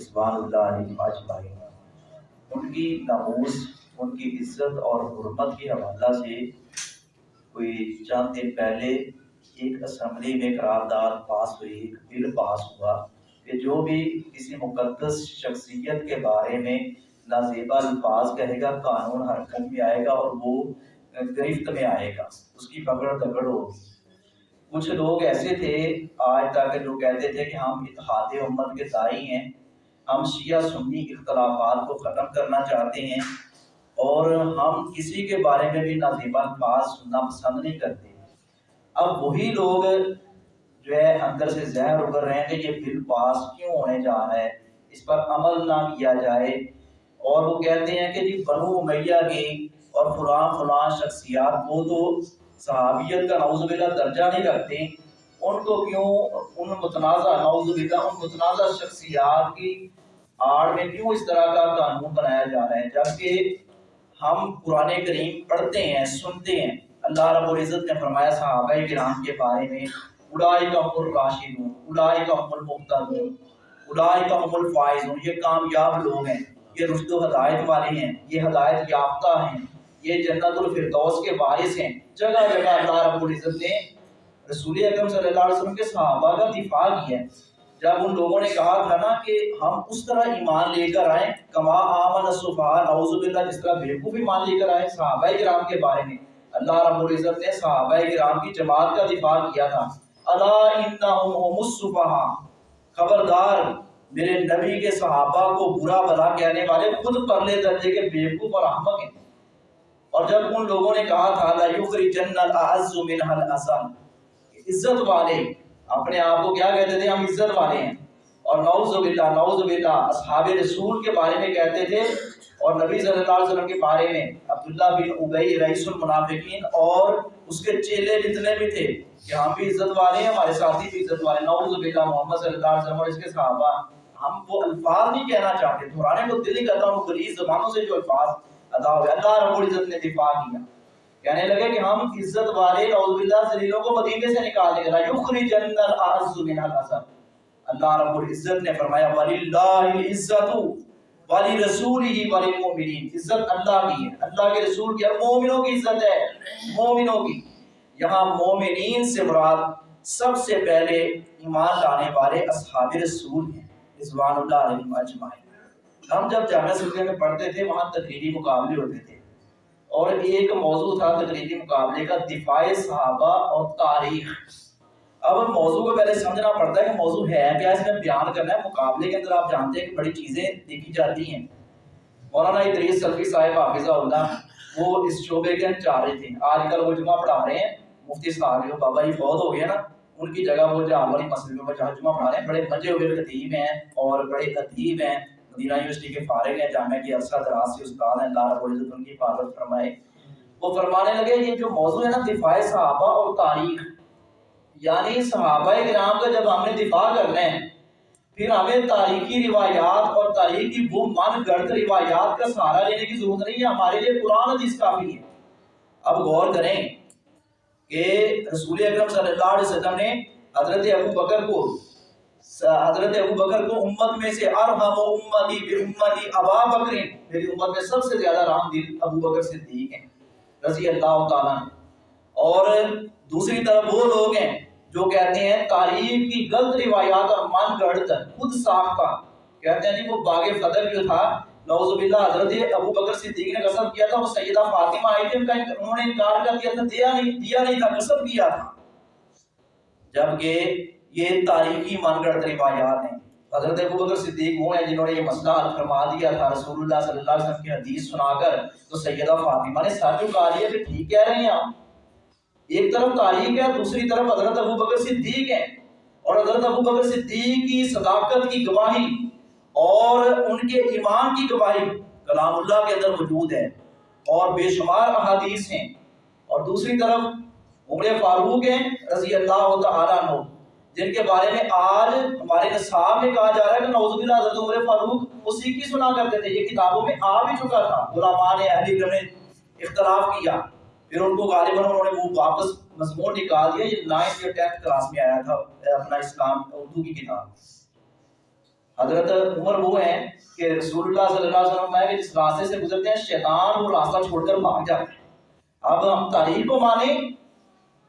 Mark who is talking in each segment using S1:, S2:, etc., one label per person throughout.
S1: اسبان اللہ علیہ اجمعین۔ ان کی ناموس، ان کی عزت اور حرمت کے حوالہ سے کوئی چند دن پہلے ایک اسمبلی میں قرارداد پاس ہوئی، ایک بل پاس ہوا کہ جو بھی کسی مقدس شخصیت کے بارے میں نازیبا الفاظ کہے گا، قانون حرکت میں آئے گا اور وہ گرفت میں آئے گا، اس کی پکڑ دکڑ ہوگی۔ کچھ لوگ ایسے تھے آج تک جو کہتے تھے کہ ہم اتحاد امت کے دائی ہیں۔ ہم شیعہ سنی اختلافات کو ختم کرنا چاہتے ہیں اور ہم کسی کے بارے میں بھی نازیبا الفاظ سننا پسند نہیں کرتے۔ اب وہی لوگ جو ہے اندر سے زہر اگر رہے ہیں کہ یہ بل پاس کیوں ہونے جا رہا ہے، اس پر عمل نہ کیا جائے۔ اور وہ کہتے ہیں کہ جی بنو امیہ کی اور فلاں فلاں شخصیات وہ تو صحابیت کا نعوذ باللہ درجہ نہیں رکھتے۔ ان کو کیوں؟ ان متنازع، نعوذ باللہ، ان متنازع شخصیات کی آڑ میں کیوں اس طرح کا قانون بنایا جا رہا ہے؟ جبکہ ہم قرآن کریم پڑھتے ہیں، سنتے ہیں۔ اللہ رب العزت نے فرمایا، صحابہ کرام کے بارے میں اڑائی کا ام الراشدون اڑائی کا ام المختدون اڑائی کا ام الفائزون۔ یہ کامیاب لوگ ہیں، یہ رشد و ہدایت والے ہیں، یہ ہدایت یافتہ ہیں، یہ جنت الفردوس کے وارث ہیں۔ جگہ جگہ اللہ رب العزت نے رسول اکرم صلی اللہ علیہ وسلم کے صحابہ کا دفاع کیا ہے۔ جب ان لوگوں نے کہا تھا نا کہ ہم اس طرح ایمان لے کر آئیں، کما آمن الصفا نعوذ باللہ، جس طرح بیوقوف ایمان لے کر آئے صحابہ کرام کے بارے میں۔ اللہ رب العزت نے صحابہ کرام کی جماعت کا دفاع کیا تھا۔ الا انہم هم الصفا خبردار، میرے نبی کے صحابہ کو برا بلا کہنے والے خود پرلے درجے کے بیوقوف اور احمق ہیں۔ اور جب ان لوگوں نے کہا تھا لا یخرجن الاعز منها الاذل عزت والے اپنے آپ کو کیا کہتے تھے؟ ہم عزت والے ہیں۔ اور نعوذ باللہ نعوذ باللہ، اصحاب رسول کے بارے میں کہتے تھے۔ اور نبی صلی اللہ علیہ وسلم کے بارے میں عبداللہ بن عبی رئیس المنافقین اور اس کے چیلے جتنے بھی تھے کہ ہم بھی عزت والے ہیں، ہمارے ساتھی بھی عزت والے نعوذ باللہ محمد صلی اللہ علیہ وسلم اور اس کے صحابہ۔ ہم وہ الفاظ نہیں کہنا چاہتے۔ دہرانے کو دل ہی کرتا ہوں غلیظ زبانوں سے جو الفاظ ادا ہوئے۔ اللہ رب العزت نے دفاع کیا۔ کہنے لگے کہ ہم عزت والے نعوذ باللہ ذلیلوں کو مدینے سے نکال دیں گے۔ یخرجن الاعز من الاذل اللہ رب العزت نے فرمایا وللہ العزت ولی رسول ہی ولی مومنین عزت اللہ کی ہے۔ اللہ کے رسول کی اور مومنوں کی عزت ہے۔ مومنوں کی۔ یہاں مومنین سے مراد سب سے پہلے ایمان لانے والے اصحاب رسول ہیں۔ رضوان اللہ علیہ اجمعین۔ ہم جب جامعہ سلسلے میں پڑھتے تھے، وہاں تقریری مقابلے ہوتے تھے۔ اور ایک موضوع تھا تقریری مقابلے کا، دفاع صحابہ اور تاریخ۔ اب موضوع کو پہلے سمجھنا پڑتا ہے کہ موضوع ہے کیا، اس میں بیان کرنا ہے۔ مقابلے کے اندر آپ جانتے ہیں کہ بڑی چیزیں دیکھی جاتی ہیں۔ مولانا ادریس سلفی صاحب حافظہ اللہ، وہ اس شعبے کے انچارے تھے۔ آج کل وہ جمعہ پڑھا رہے ہیں۔ مفتی صاحب جو بابا جی فوت ہو گئے نا، ان کی جگہ وہ جہاں والی مسئلے میں جہاں جمعہ پڑھا رہے ہیں۔ بڑے مزے ہوئے، خطیب ہیں اور بڑے ادیب ہیں۔ مدینہ یونیورسٹی کے فارغ ہیں، جامعہ کی عرصہ دراز سے استاد ہیں اللہ رب العزت ان کی حفاظت فرمائے۔ وہ فرمانے لگے، یہ جو موضوع ہے نا، دفاع صحابہ اور تاریخ یعنی صحابہ کرام کا جب ہم نے دفاع کرنا ہے، پھر ہمیں تاریخی روایات اور تاریخی وہ من گڑت روایات کا سہارا لینے کی ضرورت نہیں ہے، ہمارے لیے قرآن حدیث کافی ہے۔ اب غور کریں کہ رسول اکرم صلی اللہ علیہ وسلم نے حضرت ابو بکر کو حضرت ابو بکر کو امت میں سے ارحم و امتی بی امتی ابا بکر، میری امت میں سب سے زیادہ رحم دل ابو بکر صدیق ہیں، رضی اللہ تعالیٰ اور دوسری طرف وہ لوگ ہیں جو کہتے ہیں تاریخ کی غلط روایات اور من گڑت خود ساختہ کہتے ہیں جی وہ باغ فدر جو تھا، نعوذ باللہ، حضرت ابو بکر صدیق نے قسم کیا تھا، وہ سیدہ فاطمہ آئی تھی کا انہوں نے انکار کر دیا تھا، دیا نہیں دیا نہیں تھا، قسم کیا تھا۔ جبکہ یہ تاریخی من گڑت روایات ہیں۔ حضرت ابو بکر صدیق وہ ہیں جنہوں نے یہ مسئلہ حل فرما دیا تھا۔ رسول اللہ صلی اللہ علیہ وسلم کی حدیث سنا کر تو سیدہ فاطمہ نے ساتھ کہا لیا کہ ٹھیک کہہ رہے ہیں آپ۔ ایک طرف تاریخ ہے، دوسری طرف حضرت ابو بکر صدیق ہے اور حضرت ابو بکر صدیق کی صداقت کی گواہی اور ان کے ایمان کی گواہی کلام اللہ کے اندر موجود ہے اور بے شمار احادیث ہیں۔ اور دوسری طرف عمر فاروق ہیں رضی اللہ تعالیٰ عنہ۔ جن کے بارے میں آج ہمارے نصاب میں کہا جا رہا ہے کہ نعوذ باللہ حضرت عمر فاروق اسی کی سنا کرتے تھے، یہ کتابوں میں آ بھی چکا تھا۔ غلامان اہل علم نے اختلاف کیا، پھر ان کو غالباً انہوں نے وہ واپس مضمون نکال دیا، یہ نائنتھ یا ٹینتھ کلاس میں آیا تھا، اپنا اسلام، اردو کی کتاب۔ حضرت عمر وہ ہیں کہ رسول اللہ صلی اللہ علیہ وسلم میں جس راستے سے گزرتے ہیں، شیطان وہ راستہ چھوڑ کر بھاگ جاتے ہیں۔ اب ہم تاریخ کو مانیں،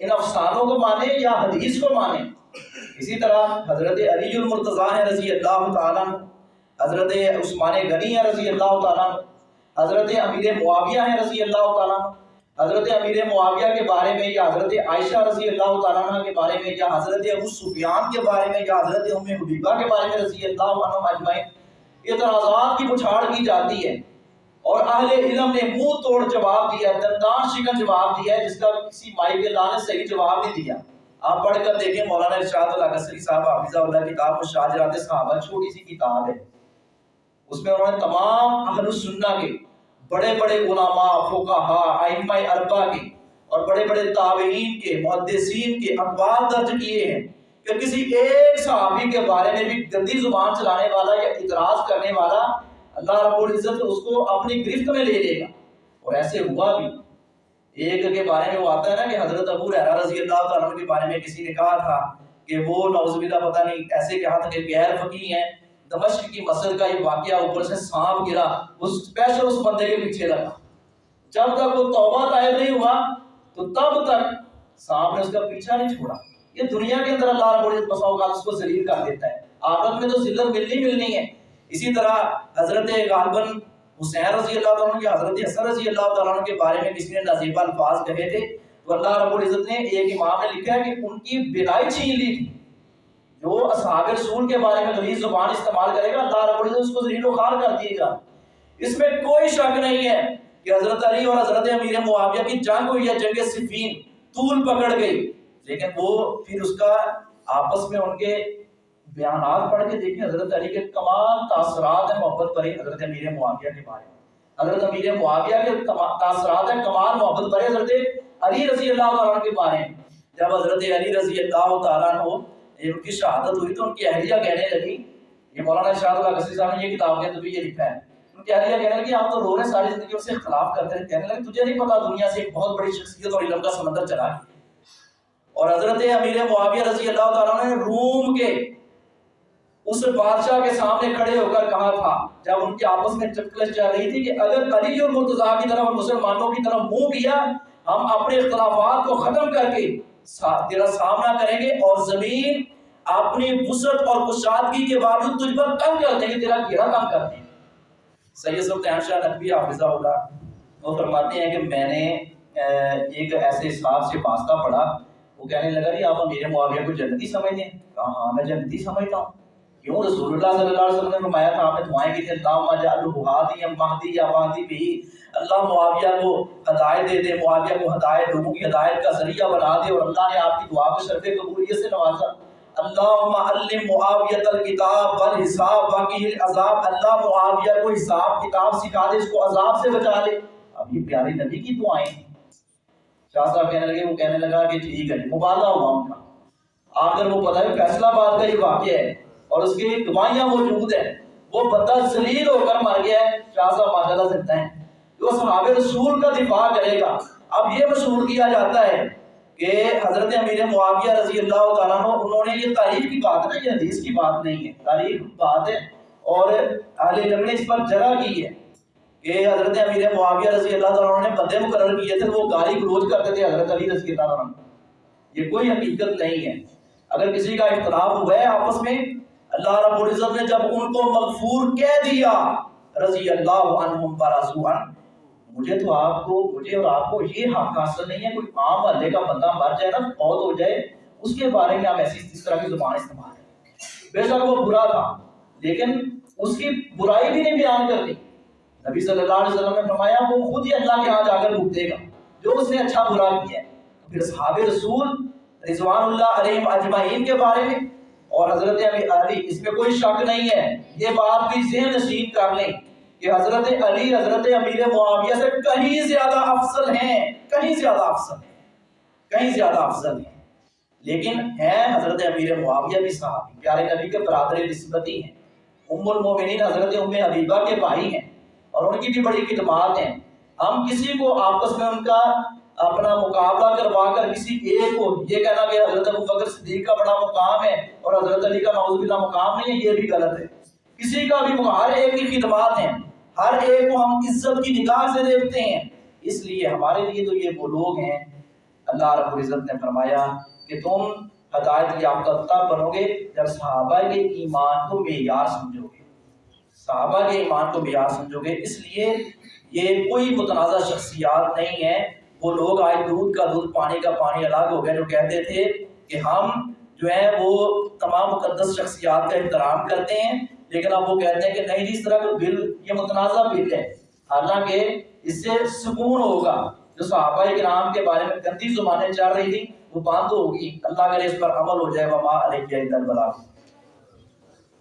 S1: ان افسانوں کو مانیں یا حدیث کو مانیں اسی طرح حضرت علی المرتضیٰ ہیں رضی اللہ تعالیٰ حضرت عثمان غنی ہیں رضی اللہ تعالیٰ حضرت امیر معاویہ ہیں رضی اللہ تعالیٰ حضرت امیر معاویہ کے بارے میں یا حضرت عائشہ رضی اللہ تعالیٰ کے بارے میں یا حضرت ابو سفیان کے بارے میں یا حضرت ام حبیبہ کے بارے میں رضی اللہ عنہ اجمعین اعتراضات کی بچھاڑ کی جاتی ہے اور اہل علم نے منہ توڑ جواب دیا دندان شکن جواب دیا ہے، جس کا کسی مائی کے اللہ نے صحیح جواب نہیں دیا۔ آپ پڑھ کر دیکھیں، مولانا ارشاد اللہ قصری صاحب حافظہ اللہ کتاب مشاجرات صحابہ چھوٹی سی کتاب ہے۔ اس میں انہوں نے تمام اہل السنہ کے، بڑے بڑے علماء، فقہا، ائمہ اربع کے اور بڑے بڑے تابعین کے، محدثین کے اقوال درج کیے ہیں کہ کسی ایک صحابی کے بارے میں بھی گندی زبان چلانے والا یا اعتراض کرنے والا اللہ رب العزت اس کو اپنی گرفت میں لے لے گا۔ اور ایسے ہوا بھی ایک کے بارے میں وہ آتا ہے نا کہ حضرت ابو رحرہ رضی اللہ تعالیٰ کے بارے میں کسی نے کہا تھا کہ وہ نعوذ باللہ پتہ نہیں ایسے کہا تھا کہ غیر فقی ہیں، دمشق کی مسجد کا یہ واقعہ اوپر سے سانپ گرا وہ اسپیشل اس بندے کے پیچھے لگا۔ جب تک وہ توبہ طائب نہیں ہوا، تو تب تک سانپ نے اس کا پیچھا نہیں چھوڑا۔ یہ دنیا کے اندر اللہ رب العزت بسا اوقات اس کو ذلیل کر دیتا ہے۔ آخرت میں تو ذلت ملنی ملنی ہے۔ اسی طرح حضرت غالباً حسین رضی اللہ عنہ یا حضرت حسن رضی اللہ تعالیٰ کے بارے میں کسی نے نصیبہ الفاظ کہے تھے؟ تو اللہ رب العزت نے ایک امام نے لکھا ہے کہ ان کی بلائی چھین لی تھی۔ جو اصحاب رسول کے بارے میں غلیظ زبان استعمال کرے گا، اللہ رب العزت اس کو ذلیل و خار کر دیے گا۔ اس میں کوئی شک نہیں ہے کہ حضرت علی اور حضرت امیر معاویہ کی جنگ ہوئی ہے جنگ صفین طول پکڑ گئی، لیکن وہ پھر اس کا آپس میں ان کے بیانات پڑھ کے دیکھیں حضرت علی کے کمال تاثرات ہیں محبت پر حضرت امیر معاویہ کے بارے میں۔ حضرت امیر معاویہ کے تاثرات ہیں، کمال، محبت پر حضرت علی رضی اللہ تعالیٰ کے بارے میں۔ جب حضرت علی رضی اللہ تعالیٰ ہو ان کی شہادت ہوئی تو ان کی اہلیہ کہنے لگی، یہ مولانا شاہد اللہ قصری صاحب نے یہ کتاب کے اندر بھی یہ لکھا ہے۔ ان کی اہلیہ کہنے لگی آپ تو رو رہے ساری زندگی سے اختلاف کرتے رہے کہنے لگے، تجھے نہیں پتا دنیا سے ایک بہت بڑی شخصیت اور علم کا سمندر چلا ہے اور حضرت امیر معاویہ رضی اللہ تعالیٰ نے روم کے اس بادشاہ کے سامنے کھڑے ہو کر کہا تھا، جب ان کی آپس میں چکلش چل رہی تھی کہ اگر علی اور مرتضیٰ کی طرف اور مسلمانوں کی طرف منہ کیا، ہم اپنے اختلافات کو ختم کر کے تیرا سامنا کریں گے اور زمین اپنی وسعت اور کشادگی کے باوجود تجھ پر کم کر دیں گے تیرا گھیرا کم کر دیں گے سید سلطان شاہ نقوی حافظہ ہوگا، وہ فرماتے ہیں کہ میں نے ایک ایسے حساب سے واسطہ پڑھا، وہ کہنے لگا کہ آپ میرے معاویہ کو جنتی سمجھتے ہیں؟ کہا ہاں میں جنتی سمجھتا ہوں۔ کیوں رسول اللہ صلی اللہ علیہ وسلم نے فرمایا تھا، آپ نے دعائیں کی تھی اللہ مجعل ہادی یا مہدی یا مہدی بھی، اللہ معاویہ کو ہدایت دے دے، معاویہ کو ہدایت، لوگوں کی ہدایت کا ذریعہ بنا دے اور اللہ نے آپ کی دعا کو شرف قبولیت سے نوازا۔ اللہم علم معاویت الکتاب والحساب، باقی العذاب اللہ معاویہ کو حساب کتاب سکھا دے، اس کو عذاب سے بچا لے۔ اب یہ پیارے نبی کی دعائیں ہیں۔ شاہ صاحب کہنے لگے، وہ کہنے لگا کہ ٹھیک ہے، مبادلہ ہوا ان کا۔ آخر وہ پتہ ہے، فیصلہ بات کا یہ واقعہ ہے۔ اور اس کی گواہیاں موجود ہیں، وہ بندہ ذلیل ہو کر مر گیا ہے، شاہ صاحب ماشاءاللہ سکتا ہے۔ جو صحاب رسول کا دفاع کرے گا، اب یہ مشہور کیا جاتا ہے کہ حضرت امیر معاویہ رضی اللہ تعالیٰ عنہ، انہوں نے یہ تاریخ کی بات ہے یہ حدیث کی بات نہیں ہے۔ تاریخ بات ہے اور اہل علم نے اس پر جرا کی ہے کہ حضرت امیر معاویہ رضی اللہ تعالیٰ عنہ نے بندے مقرر کیے تھے، وہ گالی گلوچ کرتے تھے حضرت علی رضی اللہ عنہ۔ یہ کوئی حقیقت نہیں ہے۔ اگر کسی کا اختلاف ہوا ہے آپس میں اللہ رب العزت نے جب ان کو مغفور کہہ دیا، رضی اللہ عنہم برضوان مجھے تو آپ کو، مجھے اور آپ کو یہ حق حاصل نہیں ہے، کوئی عام محلے کا بندہ مر جائے نا فوت ہو جائے، اس کے بارے میں آپ ایسی اس طرح کی زبان استعمال کریں۔ بے شک وہ برا تھا، لیکن اس کی برائی بھی نہیں بیان کر دی۔ نبی صلی اللہ علیہ وسلم نے فرمایا، وہ خود ہی اللہ کے ہاں جا کر بھگتے گا، جو اس نے اچھا برا کیا ہے۔ پھر صحاب رسول رضوان اللہ علیہ اجمعین کے بارے میں اور حضرت علی علی، اس میں کوئی شک نہیں ہے۔ یہ بات بھی ذہن نشین کر لیں کہ حضرت علی، حضرت امیر معاویہ سے کہیں زیادہ افضل ہیں، کہیں زیادہ افضل ہیں، کہیں زیادہ افضل ہیں۔ لیکن ہیں حضرت امیر معاویہ بھی صحابی، پیارے نبی کے برادر نسبتی ہیں۔ ام المومنین، حضرت ام حبیبہ کے بھائی ہیں اور ان کی بھی بڑی خدمات ہیں۔ ہم کسی کو آپس میں ان کا اپنا مقابلہ کروا کر کسی ایک کو یہ کہنا کہ حضرت ابو بکر صدیق کا بڑا مقام ہے اور حضرت علی کا نعوذ باللہ مقام نہیں ہے، یہ بھی غلط ہے۔ کسی کا بھی ہر ایک کی خدمات ہیں۔ ہر ایک کو ہم عزت کی نگاہ سے دیکھتے ہیں۔ اس لیے ہمارے لیے تو یہ وہ لوگ ہیں۔ اللہ رب العزت نے فرمایا کہ تم ہدایت یافتہ تب بنو گے جب صحابہ کے ایمان کو معیار سمجھو گے۔ صحابہ کے ایمان کو معیار سمجھو گے۔ اس لیے یہ کوئی متنازع شخصیات نہیں ہے وہ لوگ آج دودھ کا دودھ، پانی کا پانی الگ ہو گئے جو کہتے تھے کہ ہم جو ہے وہ تمام مقدس شخصیات کا احترام کرتے ہیں، لیکن اب وہ کہتے ہیں کہ نہیں جی اس طرح کا بل، یہ متنازع بل ہے۔ حالانکہ اس سے سکون ہوگا۔ جو صحابہ کرام کے بارے میں گندی زبانیں چل رہی تھی وہ بند ہوگی اللہ کرے اس پر عمل ہو جائے، وما علیہ البلاغ۔